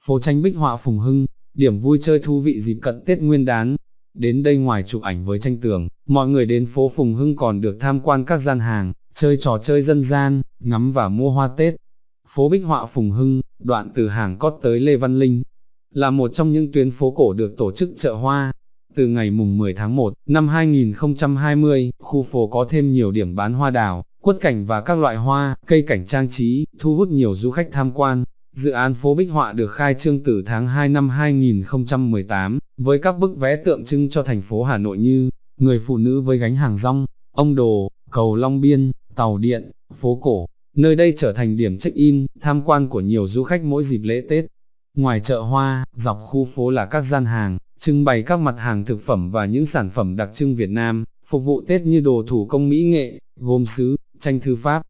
phố tranh bích họa phùng hưng, điểm vui chơi thú vị dịp cận Tết Nguyên đán. Đến đây ngoài chụp ảnh với tranh tường, mọi người đến phố Phùng Hưng còn được tham quan các gian hàng, chơi trò chơi dân gian, ngắm và mua hoa Tết. Phố Bích Họa Phùng Hưng, đoạn từ hàng cót tới Lê Văn Linh, là một trong những tuyến phố cổ được tổ chức chợ hoa. Từ ngày mùng 10 tháng 1 năm 2020, khu phố có thêm nhiều điểm bán hoa đào, quất cảnh và các loại hoa, cây cảnh trang trí, thu hút nhiều du khách tham quan. Dự án phố Bích Họa được khai trương từ tháng 2 năm 2018, với các bức vẽ tượng trưng cho thành phố Hà Nội như người phụ nữ với gánh hàng rong, ông đồ, cầu Long Biên, tàu điện, phố cổ. Nơi đây trở thành điểm check-in, tham quan của nhiều du khách mỗi dịp lễ Tết. Ngoài chợ hoa, dọc khu phố là các gian hàng, trưng bày các mặt hàng thực phẩm và những sản phẩm đặc trưng Việt Nam, phục vụ Tết như đồ thủ công mỹ nghệ, gốm sứ, tranh thư pháp,